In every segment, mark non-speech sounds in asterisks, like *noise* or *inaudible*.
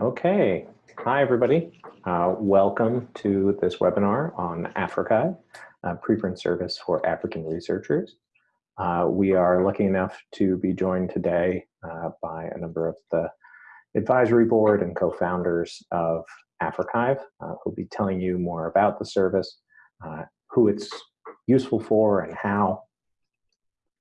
Okay, hi everybody. Uh, welcome to this webinar on Africa, a preprint service for African researchers. Uh, we are lucky enough to be joined today uh, by a number of the advisory board and co-founders of AfricArXiv, uh, who'll be telling you more about the service, uh, who it's useful for and how.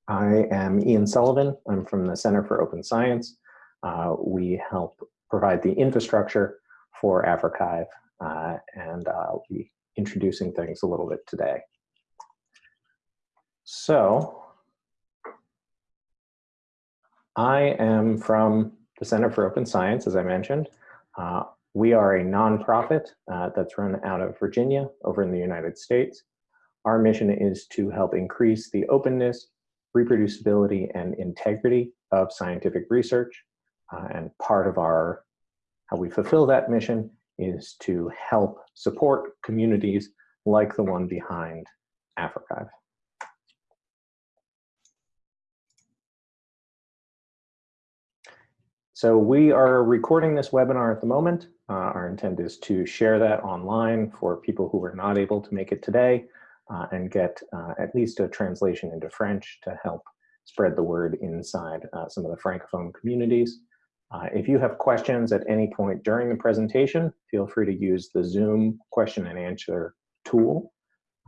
I am Ian Sullivan. I'm from the Center for Open Science. Uh, we help provide the infrastructure for AfricArXiv, uh, and I'll be introducing things a little bit today. So, I am from the Center for Open Science, as I mentioned. Uh, we are a nonprofit uh, that's run out of Virginia over in the United States. Our mission is to help increase the openness, reproducibility, and integrity of scientific research. Uh, and part of our, how we fulfill that mission is to help support communities like the one behind AfricArXiv. So we are recording this webinar at the moment. Uh, our intent is to share that online for people who were not able to make it today uh, and get uh, at least a translation into French to help spread the word inside uh, some of the Francophone communities. Uh, if you have questions at any point during the presentation, feel free to use the Zoom question and answer tool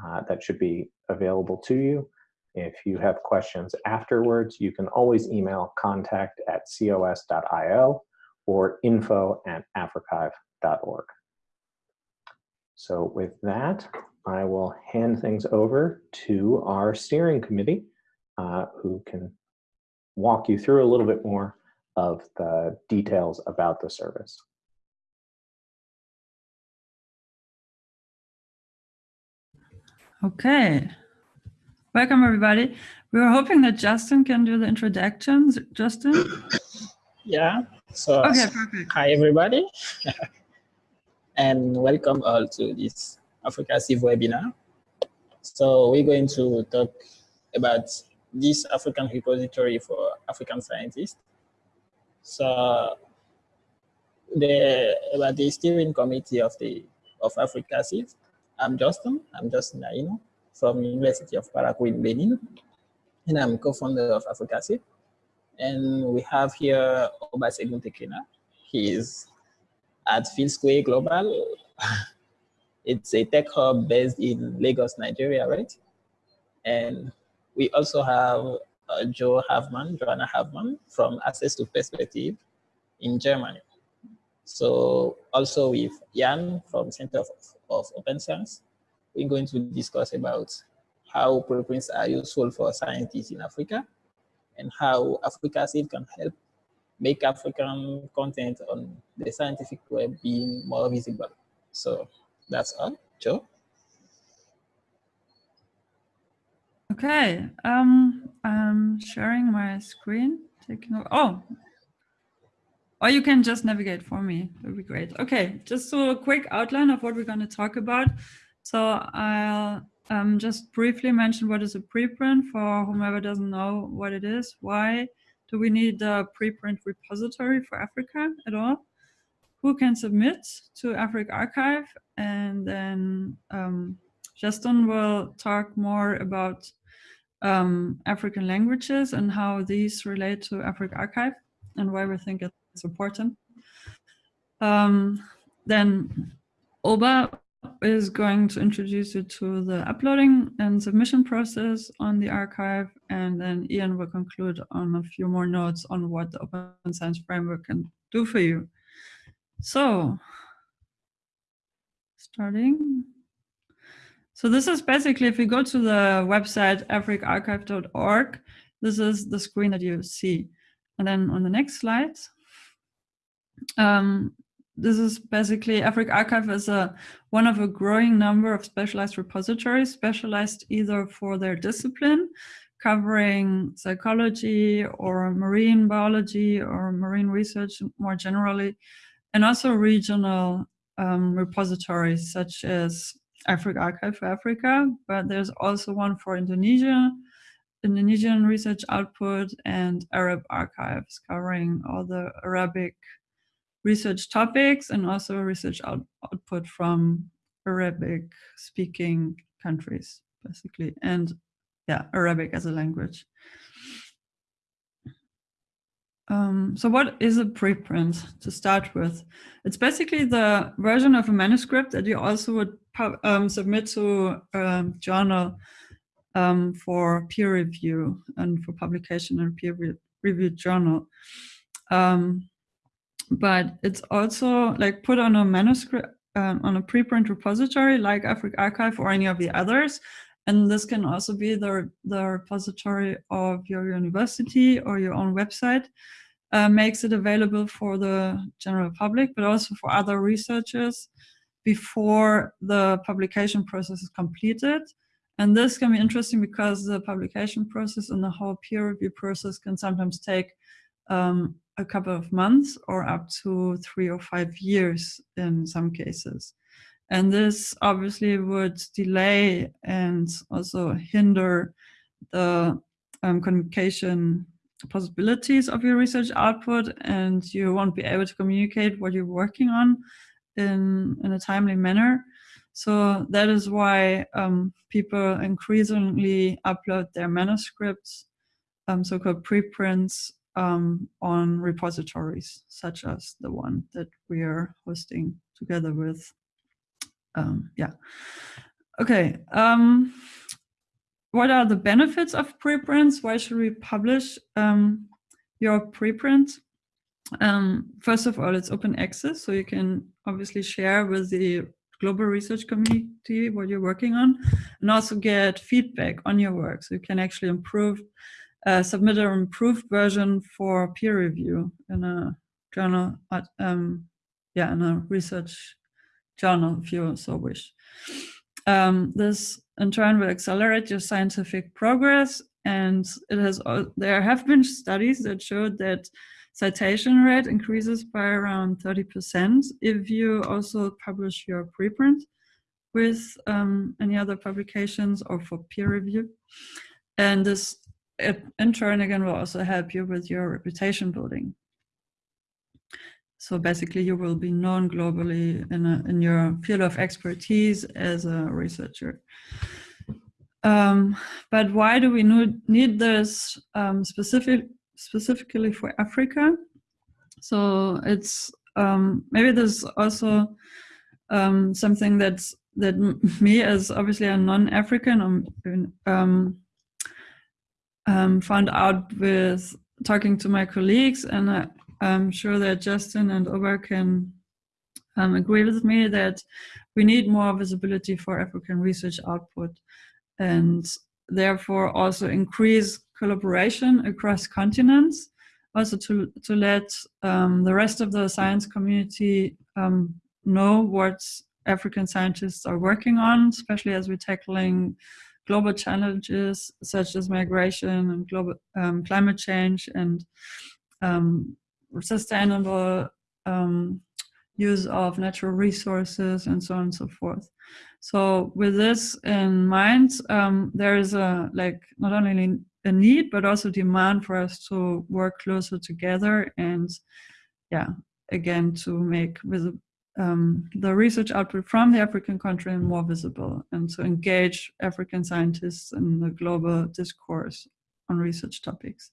uh, that should be available to you. If you have questions afterwards, you can always email contact at cos.io or info at africarxiv.org. So with that, I will hand things over to our steering committee, uh, who can walk you through a little bit more of the details about the service. Okay. Welcome, everybody. We were hoping that Justin can do the introductions. Justin? *coughs* Yeah. So, okay, perfect. hi, everybody. *laughs* and welcome all to this AfricArXiv webinar. So we're going to talk about this African repository for African scientists. So the about the steering committee of the of Africa AfricArXiv, I'm Justin. I'm Justin Ahinon from University of Parakou in Benin, and I'm co-founder of Africa AfricArXiv. And we have here Obasegun Tekena. He is at Vilsquare Global. *laughs* it's a tech hub based in Lagos, Nigeria, right? And we also have Joe Havemann, Joanna Havemann from Access to Perspective in Germany. So also with Jan from Center of, of Open Science, we're going to discuss about how preprints are useful for scientists in Africa and how AfricArXiv can help make African content on the scientific web being more visible. So that's all. Joe? Okay, um, I'm sharing my screen. Taking. Oh, or you can just navigate for me. That would be great. Okay, just so a quick outline of what we're going to talk about. So I'll um, just briefly mention what is a preprint for whomever doesn't know what it is. Why do we need a preprint repository for Africa at all? Who can submit to AfricArXiv? And then um, Justin will talk more about um, African languages and how these relate to AfricArXiv and why we think it's important. Um, then Oba is going to introduce you to the uploading and submission process on the archive, and then Ian will conclude on a few more notes on what the Open Science Framework can do for you. So, starting. So this is basically, if you go to the website africarxiv.org, this is the screen that you see. And then on the next slide, um, this is basically AfricArXiv is a one of a growing number of specialized repositories, specialized either for their discipline, covering psychology or marine biology or marine research more generally, and also regional um, repositories such as AfricArXiv for Africa, but there's also one for Indonesia, Indonesian research output and Arab archives covering all the Arabic research topics and also research out, output from Arabic speaking countries, basically, and yeah, Arabic as a language. Um, so what is a preprint to start with? It's basically the version of a manuscript that you also would um, submit to a journal um, for peer review and for publication in a peer reviewed journal. Um, but it's also like put on a manuscript, um, on a preprint repository like AfricArXiv or any of the others. And this can also be the, the repository of your university or your own website. Uh, makes it available for the general public, but also for other researchers before the publication process is completed. And this can be interesting because the publication process and the whole peer review process can sometimes take um, a couple of months or up to three or five years in some cases. And this obviously would delay and also hinder the um, communication possibilities of your research output and you won't be able to communicate what you're working on in, in a timely manner. So that is why um, people increasingly upload their manuscripts, um, so-called preprints, um, on repositories, such as the one that we are hosting together with. Um, yeah. Okay. Um, what are the benefits of preprints? Why should we publish um, your preprint? Um, first of all, it's open access, so you can obviously share with the global research community what you're working on, and also get feedback on your work. So you can actually improve, uh, submit an improved version for peer review in a journal, um, yeah, in a research journal, if you so wish. Um, this in turn will accelerate your scientific progress. And it has there have been studies that showed that citation rate increases by around 30% if you also publish your preprint with um, any other publications or for peer review. And this in turn again will also help you with your reputation building. So basically you will be known globally in, a, in your field of expertise as a researcher. Um, but why do we need this um, specific, specifically for Africa? So it's um, maybe there's also um, something that's that *laughs* me as obviously a non-African um, um, um, found out with talking to my colleagues, and I, am sure that Justin and Oba can um, agree with me that we need more visibility for African research output and therefore also increase collaboration across continents, also to, to let um, the rest of the science community um, know what African scientists are working on, especially as we're tackling global challenges such as migration and global um, climate change and um, sustainable um, use of natural resources and so on and so forth. So with this in mind, um, there is a like not only a need but also demand for us to work closer together and yeah, again to make with um, the research output from the African continent more visible and to engage African scientists in the global discourse on research topics.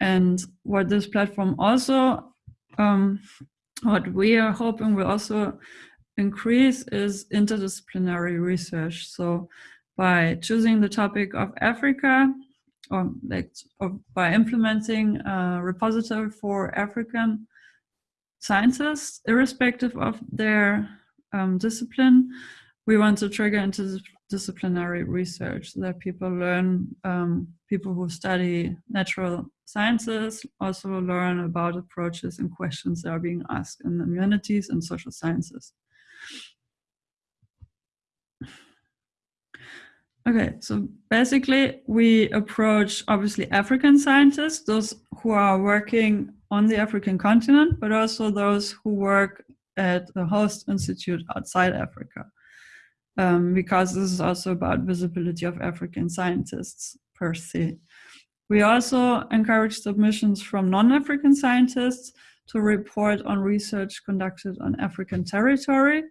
And what this platform also, um, what we are hoping will also increase is interdisciplinary research. So by choosing the topic of Africa, or like or by implementing a repository for African scientists, irrespective of their um, discipline, we want to trigger interdisciplinary research so that people learn, um, people who study natural sciences also learn about approaches and questions that are being asked in the humanities and social sciences. Okay, so basically we approach obviously African scientists, those who are working on the African continent, but also those who work at the host institute outside Africa. Um, because this is also about visibility of African scientists per se. We also encourage submissions from non-African scientists to report on research conducted on African territory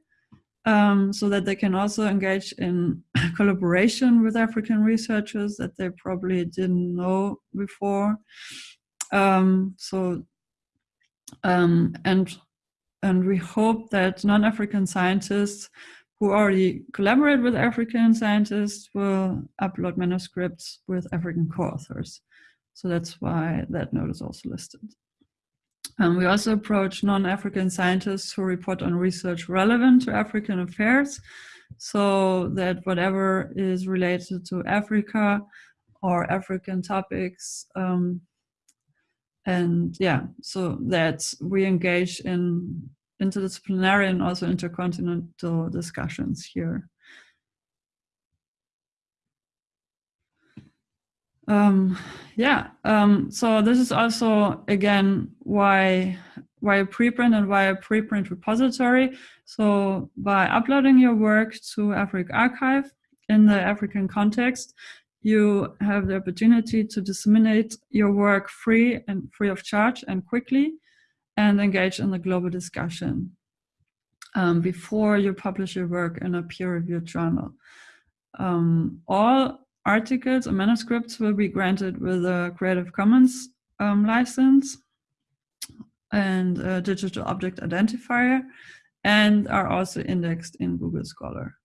um, so that they can also engage in *coughs* collaboration with African researchers that they probably didn't know before. Um, so, um, and, and we hope that non-African scientists who already collaborate with African scientists will upload manuscripts with African co-authors. So that's why that note is also listed. Um, we also approach non-African scientists who report on research relevant to African affairs, so that whatever is related to Africa or African topics, um, and yeah, so that we engage in interdisciplinary and also intercontinental discussions here. Um, yeah, um, so this is also, again, why, why a preprint and why a preprint repository. So by uploading your work to AfricArXiv in the African context, you have the opportunity to disseminate your work free and free of charge and quickly and engage in the global discussion um, before you publish your work in a peer-reviewed journal. Um, all articles or manuscripts will be granted with a Creative Commons um, license and a digital object identifier and are also indexed in Google Scholar.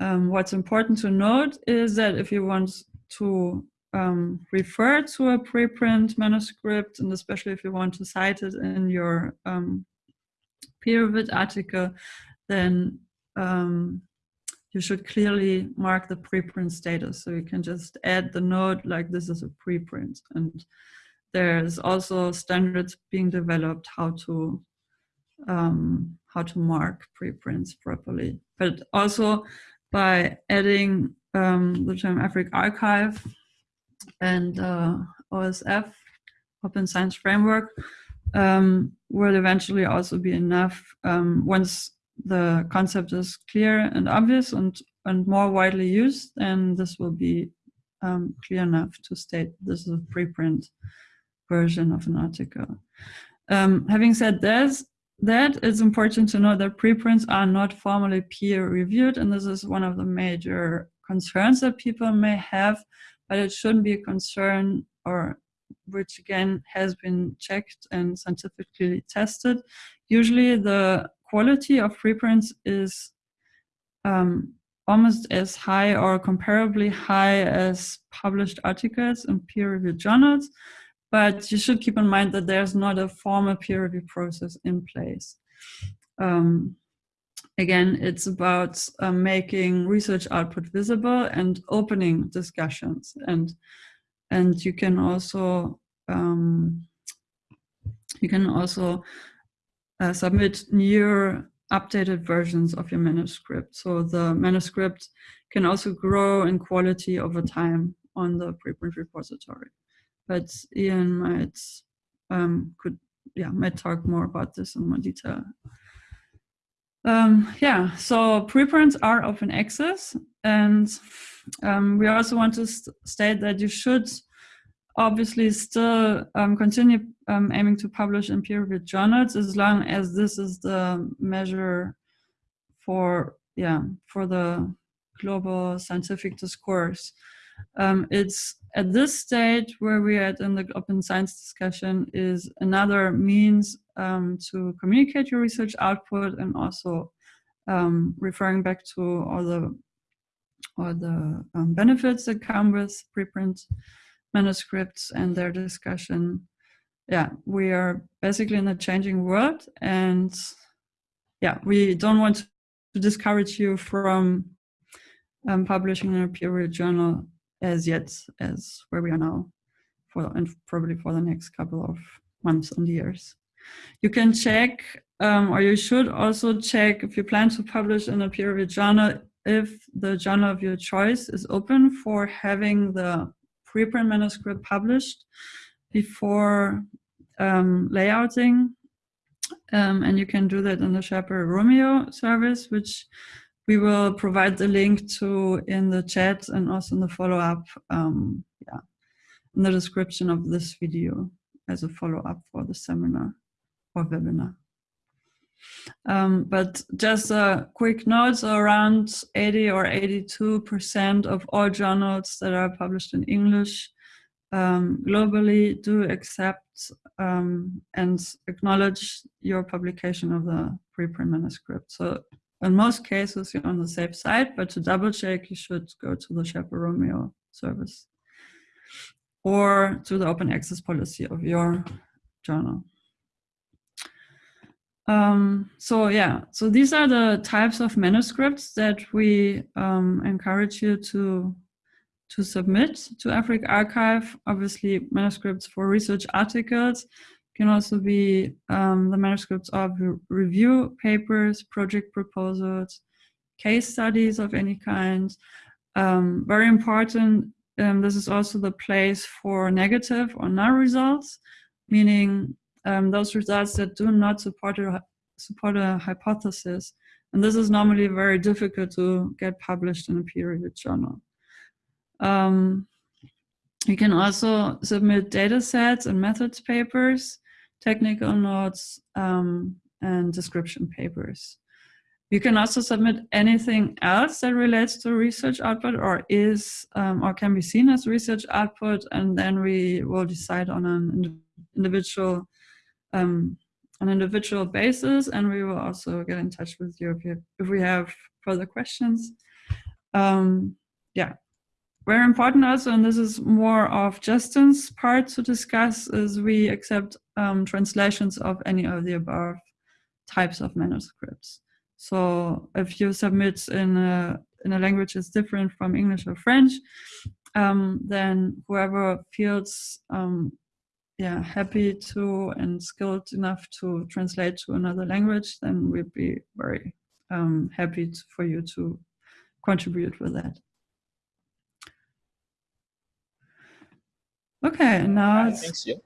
Um, what's important to note is that if you want to um, refer to a preprint manuscript, and especially if you want to cite it in your um, peer-reviewed article, then um, you should clearly mark the preprint status. So you can just add the note like this is a preprint. And there's also standards being developed how to um, how to mark preprints properly. But also by adding um, the term AfricArXiv and uh, OSF, Open Science Framework, um, will eventually also be enough um, once the concept is clear and obvious and, and more widely used, then this will be um, clear enough to state this is a preprint version of an article. Um, having said this, that it's important to know that preprints are not formally peer reviewed and this is one of the major concerns that people may have, but it shouldn't be a concern or which again has been checked and scientifically tested. Usually the quality of preprints is um, almost as high or comparably high as published articles in peer-reviewed journals, but you should keep in mind that there's not a formal peer review process in place. Um, again, it's about uh, making research output visible and opening discussions. And, and you can also, um, you can also uh, submit new updated versions of your manuscript. So the manuscript can also grow in quality over time on the preprint repository. But Ian might um, could yeah might talk more about this in more detail. Um, yeah, so preprints are open access, and um, we also want to st state that you should obviously still um, continue um, aiming to publish in peer-reviewed journals as long as this is the measure for yeah for the global scientific discourse. Um, it's at this stage where we are in the open science discussion is another means um, to communicate your research output and also um, referring back to all the all the um, benefits that come with preprint manuscripts and their discussion. Yeah, we are basically in a changing world and yeah, we don't want to discourage you from um, publishing in a peer-reviewed journal as yet as where we are now for and probably for the next couple of months and years. You can check um, or you should also check if you plan to publish in a peer-reviewed journal if the journal of your choice is open for having the preprint manuscript published before um, layouting. Um, and you can do that in the Sherpa Romeo service, which we will provide the link to in the chat and also in the follow-up, um, yeah, in the description of this video as a follow-up for the seminar. or webinar. Um, but just a quick note, around 80 or 82% of all journals that are published in English um, globally do accept um, and acknowledge your publication of the preprint manuscript. So in most cases, you're on the safe side, but to double check, you should go to the Romeo service or to the open access policy of your journal. Um, so yeah, so these are the types of manuscripts that we um, encourage you to to submit to AfricArXiv. Obviously, manuscripts for research articles can also be um, the manuscripts of review papers, project proposals, case studies of any kind. Um, very important, um, this is also the place for negative or null results, meaning um, those results that do not support a, support a hypothesis. And this is normally very difficult to get published in a peer-reviewed journal. Um, you can also submit data sets and methods papers, technical notes, um, and description papers. You can also submit anything else that relates to research output or is um, or can be seen as research output, and then we will decide on an individual um, an individual basis, and we will also get in touch with you if, you, if we have further questions. Um, yeah, very important also, and this is more of Justin's part to discuss, is we accept um, translations of any of the above types of manuscripts. So if you submit in a, in a language that's different from English or French, um, then whoever feels um, yeah, happy to and skilled enough to translate to another language, then we'd be very um, happy to, for you to contribute with that. Okay, now it's Thanks, you.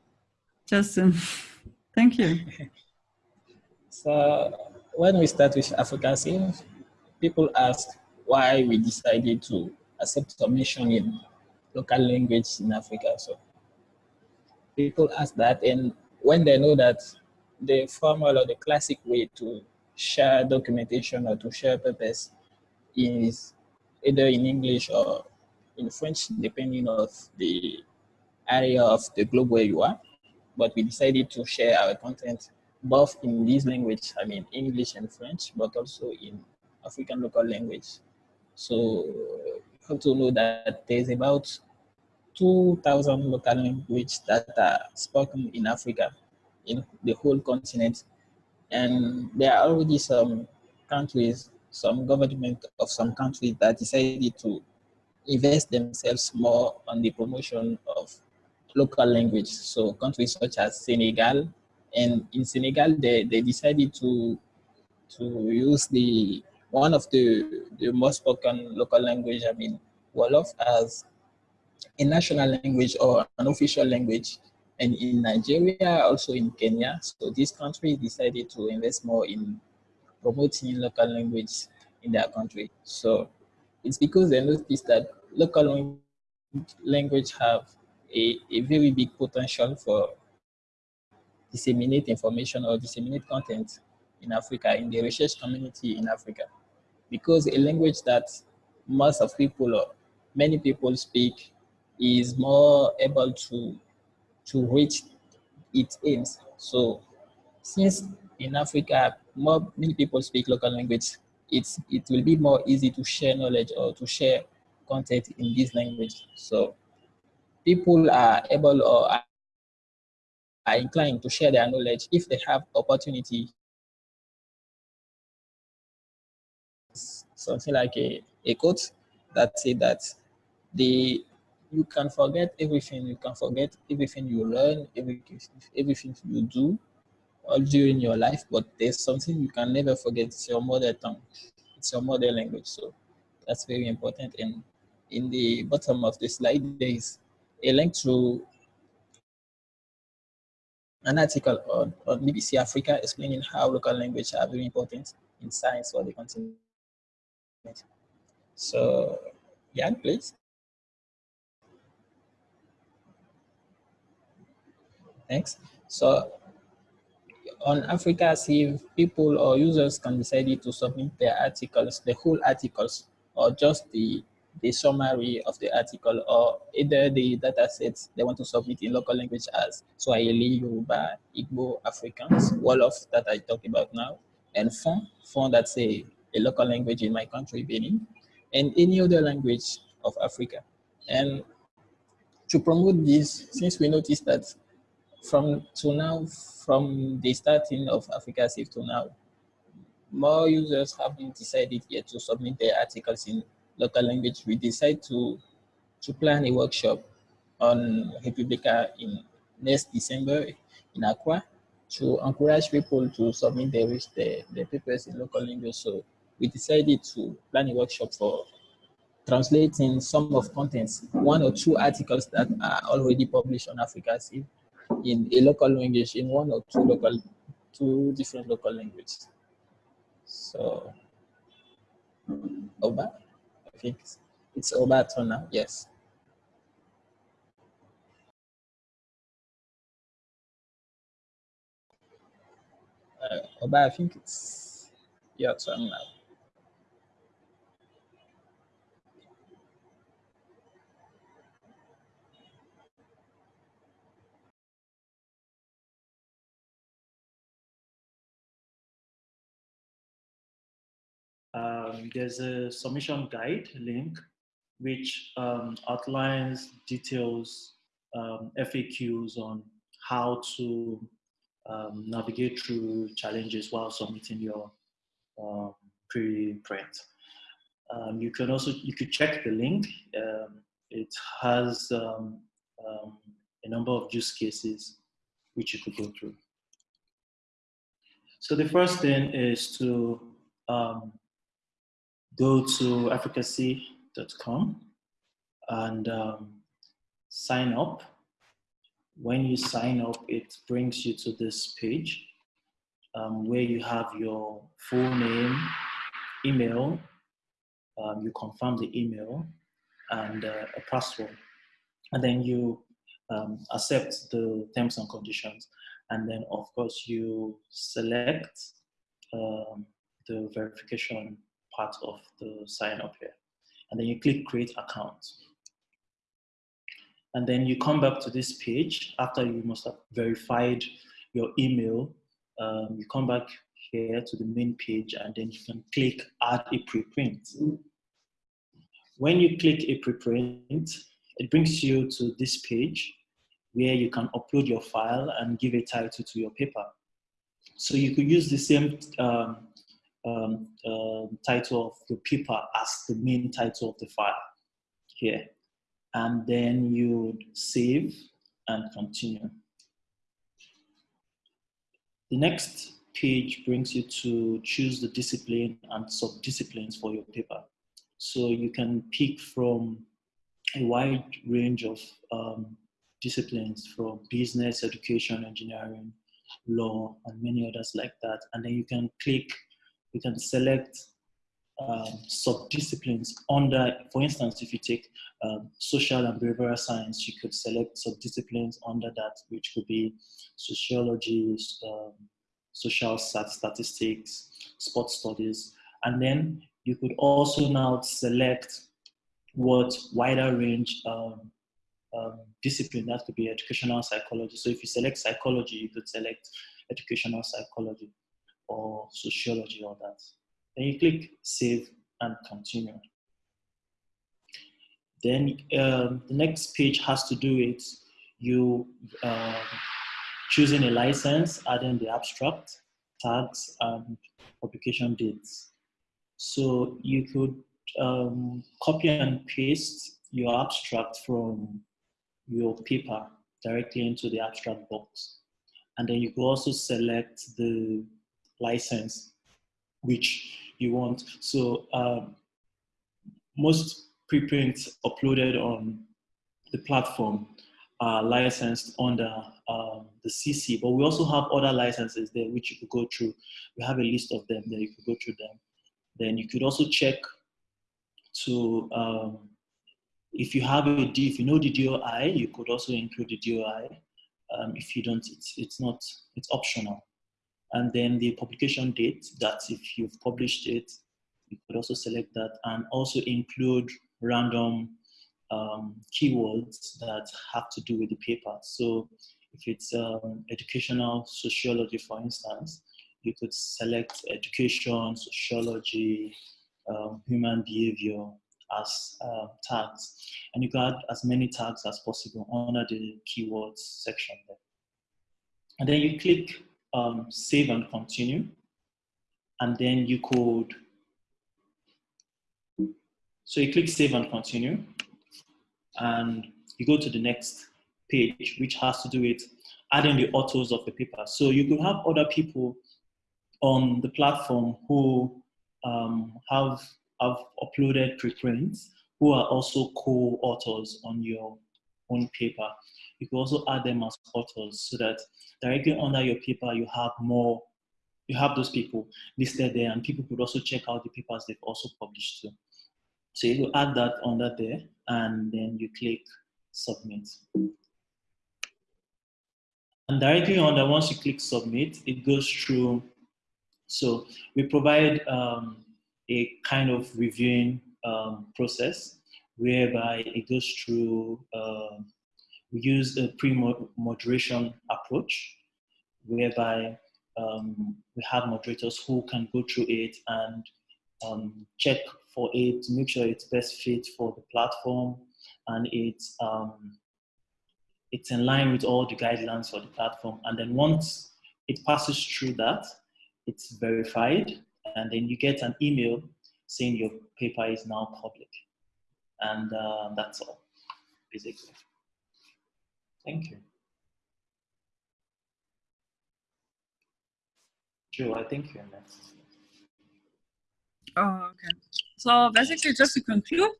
Justin. *laughs* Thank you. *laughs* So when we start with AfricArXiv, people ask why we decided to accept submission in local language in Africa. So people ask that, and when they know that the formal or the classic way to share documentation or to share papers is either in English or in French, depending on the area of the globe where you are, but we decided to share our content both in this language, I mean English and French, but also in African local language. So you have to know that there's about 2,000 local languages that are spoken in Africa, in the whole continent. And there are already some countries, some government of some countries that decided to invest themselves more on the promotion of local language. So countries such as Senegal, and in Senegal, they, they decided to to use the one of the, the most spoken local language, I mean, Wolof, as a national language or an official language. And in Nigeria, also in Kenya, so this country decided to invest more in promoting local language in their country. So it's because they noticed that local language have a, a very big potential for disseminate information or disseminate content in Africa, in the research community in Africa. Because a language that most of people or many people speak is more able to, to reach its aims. So since in Africa, more many people speak local language, it's, it will be more easy to share knowledge or to share content in this language. So people are able or are inclined to share their knowledge if they have opportunity. Something like a, a quote that say that the you can forget everything, you can forget everything you learn, everything, everything you do all during your life, but there's something you can never forget, it's your mother tongue, it's your mother language. So that's very important. And in the bottom of the slide, there is a link to an article on, on BBC Africa explaining how local language are very important in science for the continent. So, yeah, please. Thanks. So, on AfricArXiv, people or users can decide to submit their articles, the whole articles, or just the the summary of the article, or either the data sets they want to submit in local language as Swahili, Yoruba, Igbo, Afrikaans, Wolof that I talk about now, and Fon, Fon that's a, a local language in my country, Benin, and any other language of Africa. And to promote this, since we noticed that from to now, from the starting of AfricArXiv to now, more users have been decided yet to submit their articles in local language. We decide to, to plan a workshop on re:publica in next December in Accra to encourage people to submit their, their, their papers in local language. So we decided to plan a workshop for translating some of contents, one or two articles that are already published on AfricArXiv in a local language, in one or two local, two different local languages. So, Oba, I think it's Oba turn now, yes. Uh, Oba, I think it's your turn now. Um, there's a submission guide link which um, outlines details, um, FAQs on how to um, navigate through challenges while submitting your um, preprint. Um, you can also, you could check the link. it has a number of use cases which you could go through. So the first thing is to um, go to africacy.com and um, sign up. When you sign up, it brings you to this page um, where you have your full name, email, um, you confirm the email, and uh, a password. And then you um, accept the terms and conditions. And then, of course, you select um, the verification part of the sign up here. And then you click create account. And then you come back to this page after you must have verified your email. Um, you come back here to the main page and then you can click add a preprint. When you click a preprint, it brings you to this page where you can upload your file and give a title to your paper. So you could use the same um, um, uh, title of your paper as the main title of the file here. And then you save and continue. The next page brings you to choose the discipline and sub-disciplines for your paper. So you can pick from a wide range of um, disciplines from business, education, engineering, law, and many others like that. And then you can click you can select um, sub-disciplines under, for instance, if you take um, social and behavioral science, you could select sub-disciplines under that, which could be sociology, um, social statistics, sports studies, and then you could also now select what wider range um, um, discipline, that could be educational psychology. So if you select psychology, you could select educational psychology or sociology or that. Then you click save and continue. Then um, the next page has to do with you uh, choosing a license, adding the abstract, tags, and publication dates. So you could um, copy and paste your abstract from your paper directly into the abstract box. And then you could also select the license which you want. So um, most preprints uploaded on the platform are licensed under um, the CC, but we also have other licenses there which you could go through. We have a list of them that you could go through them. Then you could also check to, um, if you have a D, if you know the DOI, you could also include the DOI. Um, if you don't, it's, it's not, it's optional. And then the publication date, that if you've published it, you could also select that and also include random um, keywords that have to do with the paper. So if it's um, educational sociology, for instance, you could select education, sociology, um, human behavior as uh, tags. And you can add as many tags as possible under the keywords section there. And then you click um, save and continue. And then you could, so you click save and continue. And you go to the next page, which has to do with adding the authors of the paper. So you could have other people on the platform who um, have, have uploaded preprints who are also co-authors on your own paper. You can also add them as authors so that directly under your paper you have more, you have those people listed there and people could also check out the papers they've also published too. So you add that under there and then you click submit. And directly under, once you click submit, it goes through. So we provide um, a kind of reviewing um, process whereby it goes through, uh, we use a pre-moderation approach whereby um, we have moderators who can go through it and um, check for it to make sure it's best fit for the platform and it's um, it's in line with all the guidelines for the platform. And then once it passes through that, it's verified, and then you get an email saying your paper is now public. And uh, that's all, basically. Thank you. Joe, I think you're next. Oh, okay. So basically, just to conclude,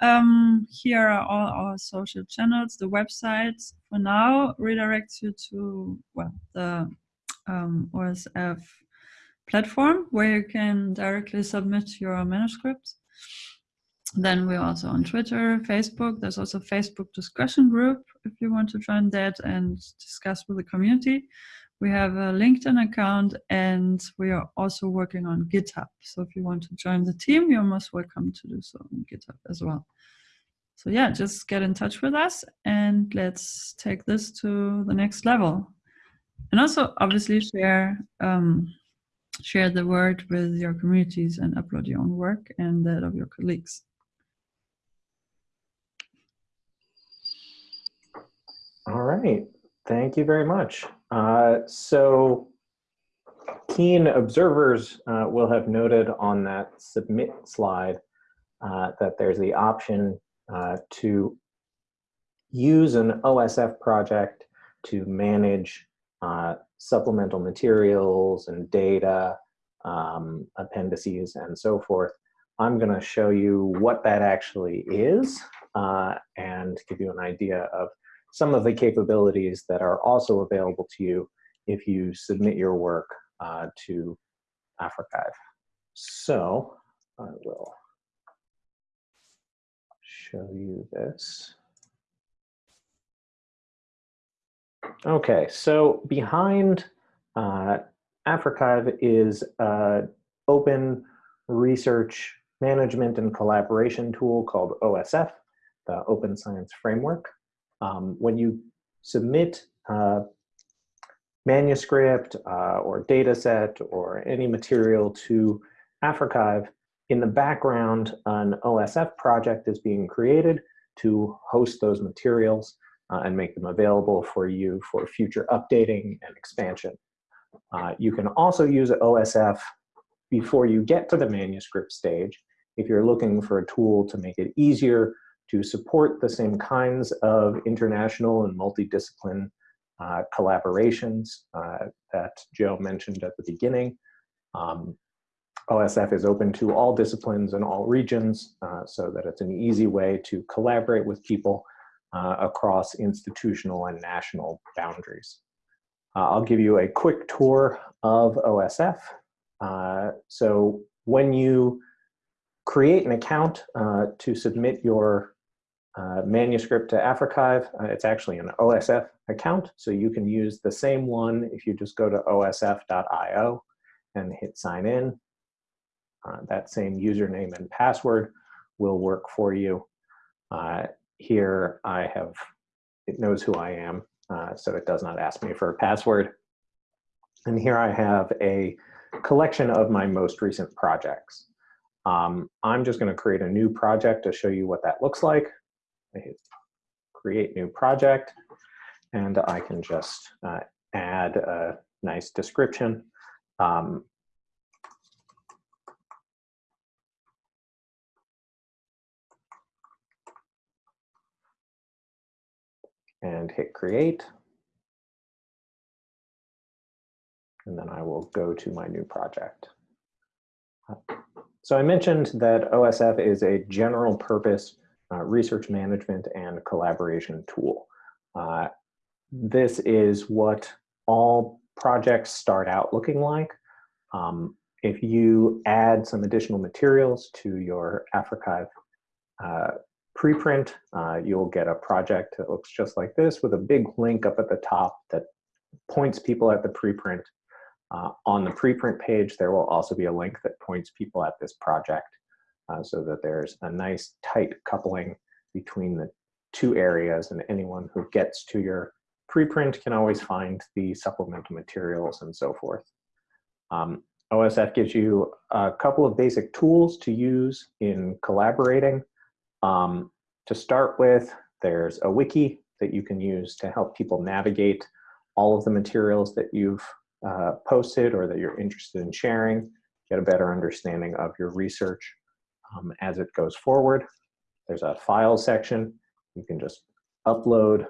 um, here are all our social channels. The website for now redirects you to well the um, OSF platform where you can directly submit your manuscripts. Then we're also on Twitter, Facebook. There's also Facebook discussion group if you want to join that and discuss with the community. We have a LinkedIn account and we are also working on GitHub. So if you want to join the team, you're most welcome to do so on GitHub as well. So yeah, just get in touch with us and let's take this to the next level. And also obviously share um, share the word with your communities and upload your own work and that of your colleagues. All right, thank you very much. Uh, so keen observers uh, will have noted on that submit slide uh, that there's the option uh, to use an OSF project to manage uh, supplemental materials and data, um, appendices, and so forth. I'm going to show you what that actually is uh, and give you an idea of some of the capabilities that are also available to you if you submit your work uh, to AfricArXiv. So I will show you this. Okay, so behind uh, AfricArXiv is an open research management and collaboration tool called OSF, the Open Science Framework. Um, when you submit a manuscript uh, or data set or any material to AfricArXiv, in the background, an OSF project is being created to host those materials uh, and make them available for you for future updating and expansion. Uh, you can also use OSF before you get to the manuscript stage if you're looking for a tool to make it easier to support the same kinds of international and multidiscipline uh, collaborations uh, that Joe mentioned at the beginning. Um, OSF is open to all disciplines and all regions uh, so that it's an easy way to collaborate with people uh, across institutional and national boundaries. Uh, I'll give you a quick tour of OSF. Uh, so when you create an account to submit your uh, manuscript to AfricArXiv. Uh, it's actually an OSF account, so you can use the same one if you just go to osf.io and hit sign in. Uh, that same username and password will work for you. Uh, here I have, it knows who I am, uh, so it does not ask me for a password. And here I have a collection of my most recent projects. Um, I'm just going to create a new project to show you what that looks like. I hit create new project, and I can just uh, add a nice description. Um, and hit create. And then I will go to my new project. So I mentioned that OSF is a general purpose uh, research management and collaboration tool. Uh, this is what all projects start out looking like. Um, if you add some additional materials to your AfricArXiv uh, preprint, uh, you'll get a project that looks just like this with a big link up at the top that points people at the preprint. Uh, on the preprint page, there will also be a link that points people at this project uh, so that there's a nice tight coupling between the two areas and anyone who gets to your preprint can always find the supplemental materials and so forth. Um, OSF gives you a couple of basic tools to use in collaborating. Um, to start with, there's a wiki that you can use to help people navigate all of the materials that you've uh, posted or that you're interested in sharing, get a better understanding of your research um, as it goes forward. There's a file section. You can just upload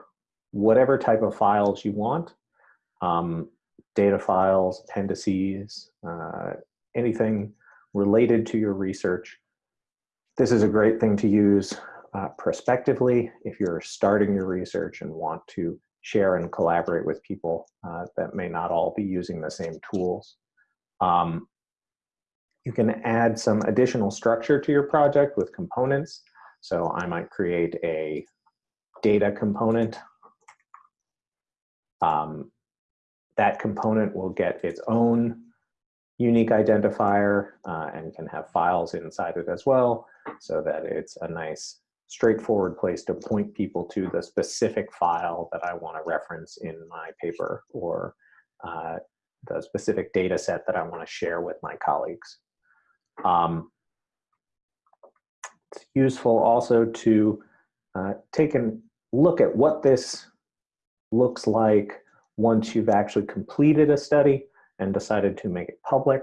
whatever type of files you want. Um, data files, appendices, uh, anything related to your research. This is a great thing to use uh, prospectively if you're starting your research and want to share and collaborate with people uh, that may not all be using the same tools. Um, you can add some additional structure to your project with components. So I might create a data component. Um, that component will get its own unique identifier uh, and can have files inside it as well so that it's a nice straightforward place to point people to the specific file that I want to reference in my paper or uh, the specific data set that I want to share with my colleagues. Um, it's useful also to uh, take a look at what this looks like once you've actually completed a study and decided to make it public.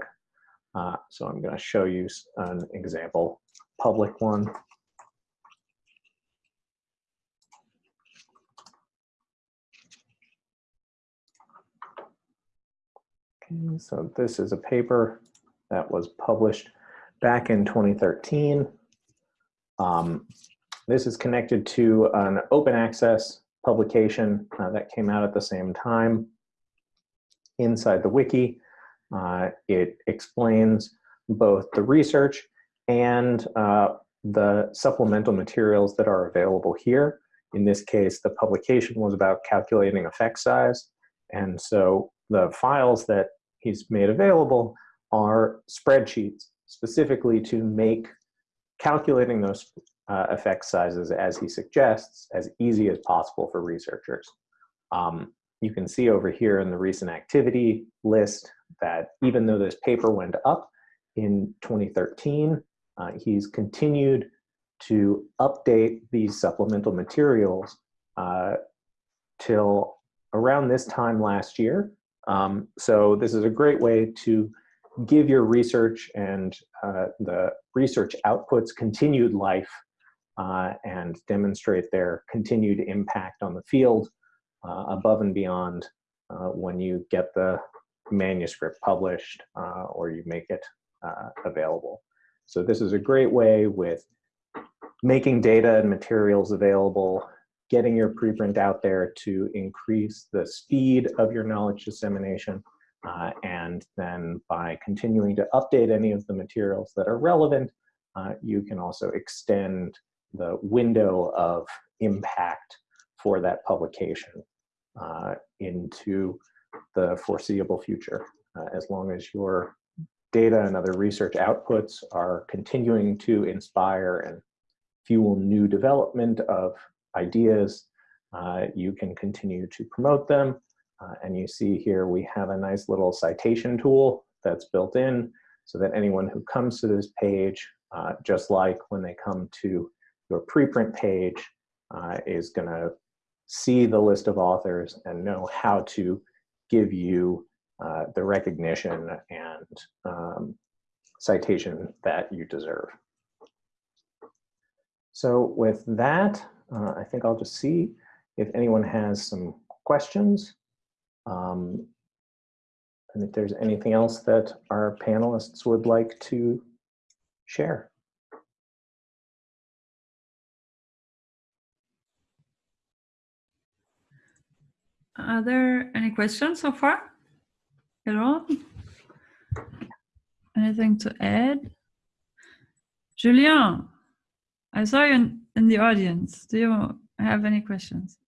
Uh, so I'm going to show you an example public one. Okay, so this is a paper that was published back in 2013. Um, this is connected to an open access publication uh, that came out at the same time inside the wiki. Uh, it explains both the research and uh, the supplemental materials that are available here. In this case, the publication was about calculating effect size. And so the files that he's made available are spreadsheets specifically to make calculating those uh, effect sizes as he suggests as easy as possible for researchers. Um, you can see over here in the recent activity list that even though this paper went up in 2013, uh, he's continued to update these supplemental materials uh, till around this time last year. Um, so this is a great way to give your research and uh, the research outputs continued life uh, and demonstrate their continued impact on the field uh, above and beyond uh, when you get the manuscript published uh, or you make it uh, available. So this is a great way with making data and materials available, getting your preprint out there to increase the speed of your knowledge dissemination, uh, and then by continuing to update any of the materials that are relevant, uh, you can also extend the window of impact for that publication uh, into the foreseeable future. Uh, as long as your data and other research outputs are continuing to inspire and fuel new development of ideas, uh, you can continue to promote them. Uh, and you see here we have a nice little citation tool that's built in so that anyone who comes to this page, uh, just like when they come to your preprint page, uh, is going to see the list of authors and know how to give you uh, the recognition and um, citation that you deserve. So with that, uh, I think I'll just see if anyone has some questions. Um, and if there's anything else that our panelists would like to share. Are there any questions so far at all? Anything to add? Julien, I saw you in, in the audience. Do you have any questions?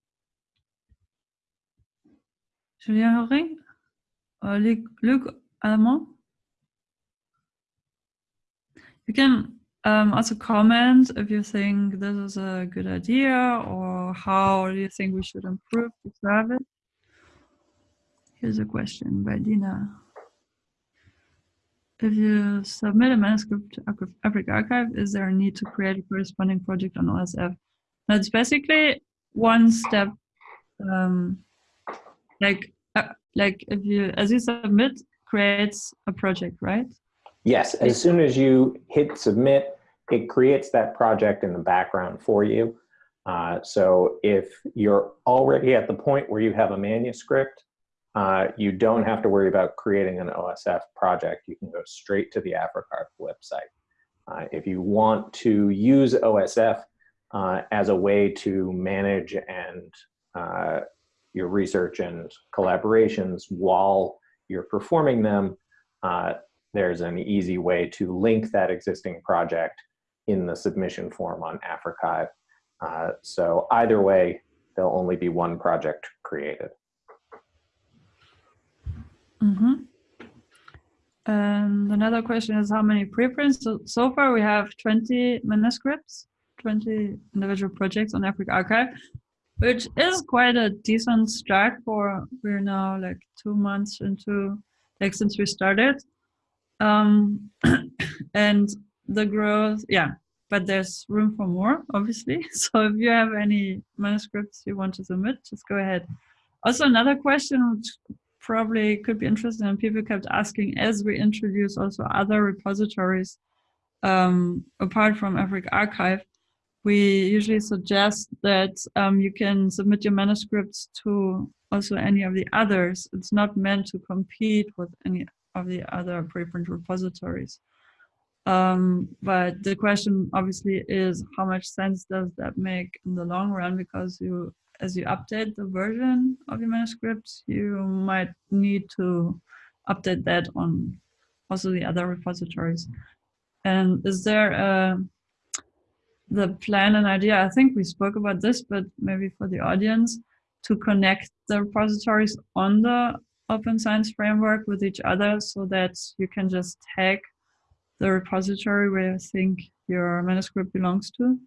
Julien Horing or Luc, Luc? You can um, also comment if you think this is a good idea or how you think we should improve the service. Here's a question by Dina. If you submit a manuscript to AfricArXiv, is there a need to create a corresponding project on OSF? That's basically one step, um, like uh, like if you as you submit creates a project, right? Yes, as soon as you hit submit, it creates that project in the background for you. Uh, so if you're already at the point where you have a manuscript, uh, you don't have to worry about creating an OSF project. You can go straight to the AfricArXiv website. Uh, if you want to use OSF uh, as a way to manage and uh, your research and collaborations while you're performing them, uh, there's an easy way to link that existing project in the submission form on AfricArXiv. Uh, so either way, there'll only be one project created. Mm -hmm. And another question is how many preprints? So, so far we have 20 manuscripts, 20 individual projects on AfricArXiv, which is quite a decent start for, we're now like two months into, like since we started. Um, *coughs* and the growth, yeah, but there's room for more, obviously. *laughs* So if you have any manuscripts you want to submit, just go ahead. Also, another question which probably could be interesting and people kept asking as we introduce also other repositories um, apart from AfricArXiv, we usually suggest that um, you can submit your manuscripts to also any of the others. It's not meant to compete with any of the other preprint repositories. Um, but the question obviously is how much sense does that make in the long run because you as you update the version of your manuscripts, you might need to update that on also the other repositories. And is there a, the plan and idea, I think we spoke about this, but maybe for the audience, to connect the repositories on the open science framework with each other so that you can just tag the repository where you think your manuscript belongs to?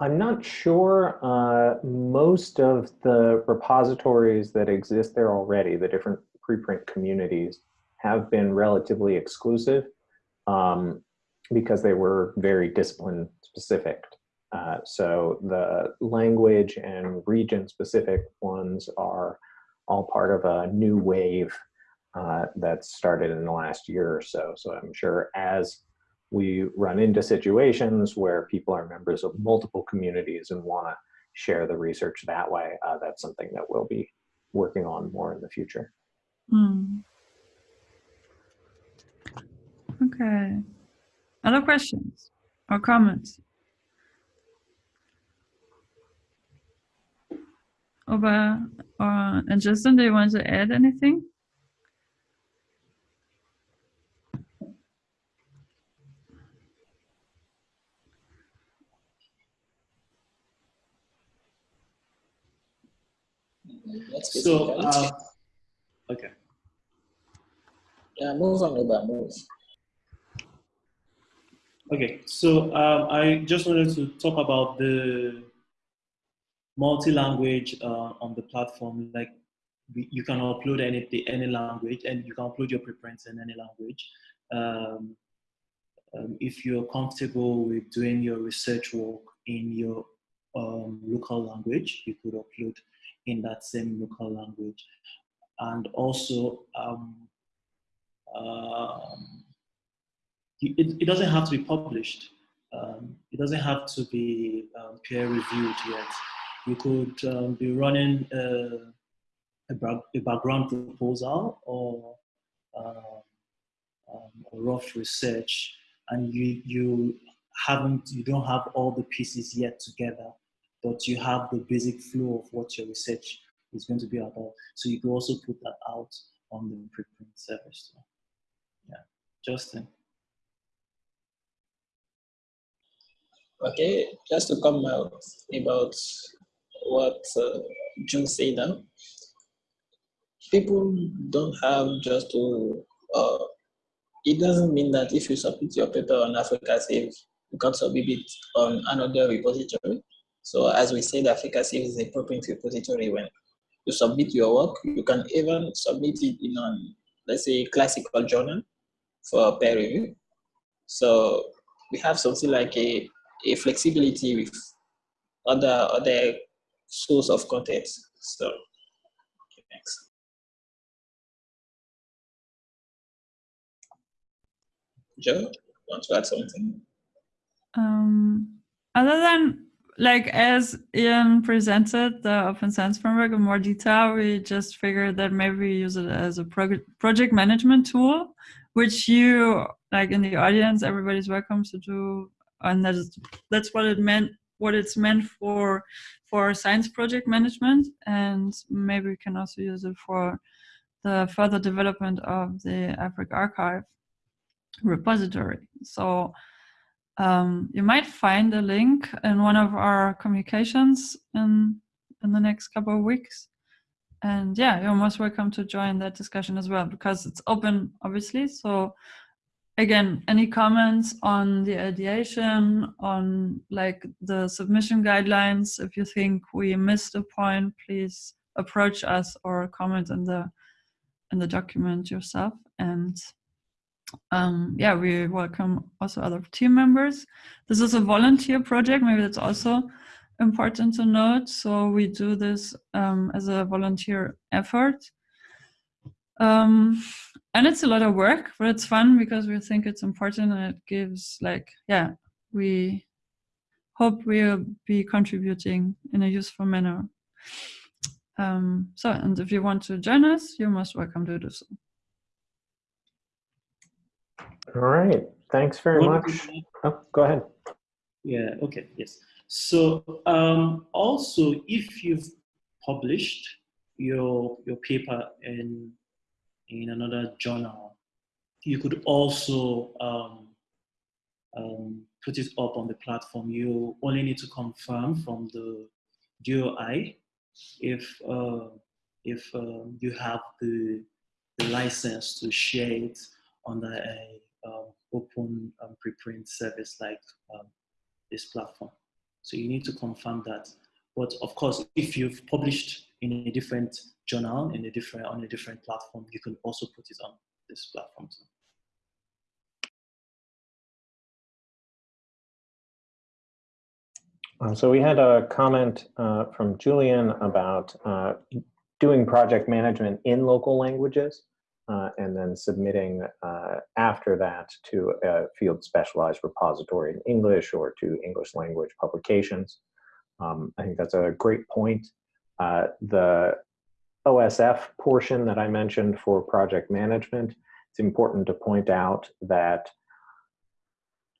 I'm not sure. Uh, most of the repositories that exist there already, the different preprint communities, have been relatively exclusive um, because they were very discipline specific. Uh, so the language and region specific ones are all part of a new wave uh, that started in the last year or so. So I'm sure as we run into situations where people are members of multiple communities and want to share the research that way, uh, that's something that we'll be working on more in the future. Hmm. Okay. Other questions or comments? Oba or, and Justin, do you want to add anything? So, uh, okay. Yeah, move on, Oba, move. Okay, so um, I just wanted to talk about the multi-language uh, on the platform. Like you can upload any any language, and you can upload your preprints in any language. Um, um, if you're comfortable with doing your research work in your um, local language, you could upload in that same local language. And also, um, um, it, it doesn't have to be published. Um, it doesn't have to be um, peer reviewed yet. You could um, be running a, a, a, background proposal or uh, um, a rough research, and you you haven't you don't have all the pieces yet together, but you have the basic flow of what your research is going to be about. So you can also put that out on the preprint service. Yeah, Justin. Okay, just to come out about what uh, June said now. People don't have just to, uh, it doesn't mean that if you submit your paper on AfricArXiv, you can submit it on another repository. So as we said, AfricArXiv is a preprint repository. When you submit your work, you can even submit it in an, let's say, classical journal for peer review. So we have something like a a flexibility with other other source of content. So next. Joe, want to add something? Um, other than like as Ian presented the Open Science Framework in more detail, we just figured that maybe we use it as a prog project management tool, which you like in the audience, everybody's welcome to do and that's that's what it meant what it's meant for for science project management. And maybe we can also use it for the further development of the AfricArXiv repository. So um, you might find a link in one of our communications in in the next couple of weeks. And yeah you're most welcome to join that discussion as well because it's open obviously. So again, any comments on the ideation, on like the submission guidelines? If you think we missed a point, please approach us or comment in the in the document yourself. And um, yeah, we welcome also other team members. This is a volunteer project. Maybe that's also important to note. So we do this um, as a volunteer effort. Um, and it's a lot of work, but it's fun because we think it's important and it gives like, yeah, we hope we'll be contributing in a useful manner. Um, so, and if you want to join us, you're most welcome to do so. All right, thanks very much. Oh, go ahead. Yeah, okay, yes. So um, also, if you've published your, your paper in in another journal. You could also um, um, put it up on the platform. You only need to confirm from the DOI if uh, if um, you have the, the license to share it under a um, open um, preprint service like um, this platform. So you need to confirm that. But of course, if you've published in a different journal in a different on a different platform, you can also put it on this platform too. Uh, so we had a comment uh, from Julian about uh, doing project management in local languages uh, and then submitting uh, after that to a field specialized repository in English or to English language publications. Um, I think that's a great point. Uh, the OSF portion that I mentioned for project management, it's important to point out that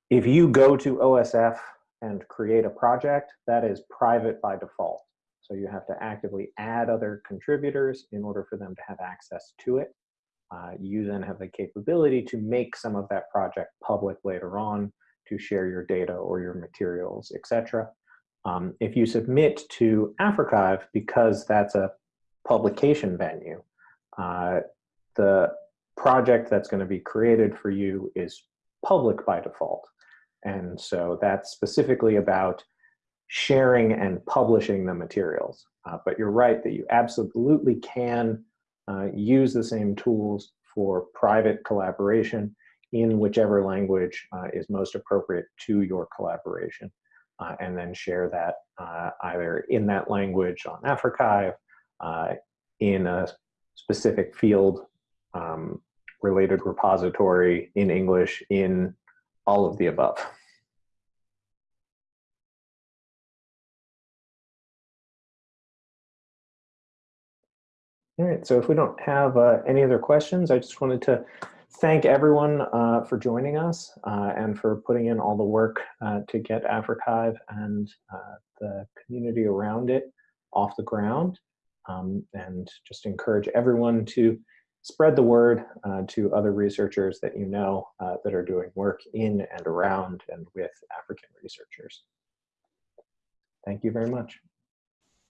if you go to OSF and create a project, that is private by default. So you have to actively add other contributors in order for them to have access to it. Uh, you then have the capability to make some of that project public later on to share your data or your materials, etc. Um, if you submit to AfricArXiv, because that's a publication venue, uh, the project that's going to be created for you is public by default. And so that's specifically about sharing and publishing the materials. Uh, but you're right that you absolutely can uh, use the same tools for private collaboration in whichever language uh, is most appropriate to your collaboration. Uh, and then share that uh, either in that language on AfricArXiv, uh, in a specific field um, related repository in English, in all of the above. All right, so if we don't have uh, any other questions, I just wanted to thank everyone uh, for joining us uh, and for putting in all the work uh, to get AfricArXiv and uh, the community around it off the ground. Um, and just encourage everyone to spread the word uh, to other researchers that you know uh, that are doing work in and around and with African researchers. Thank you very much.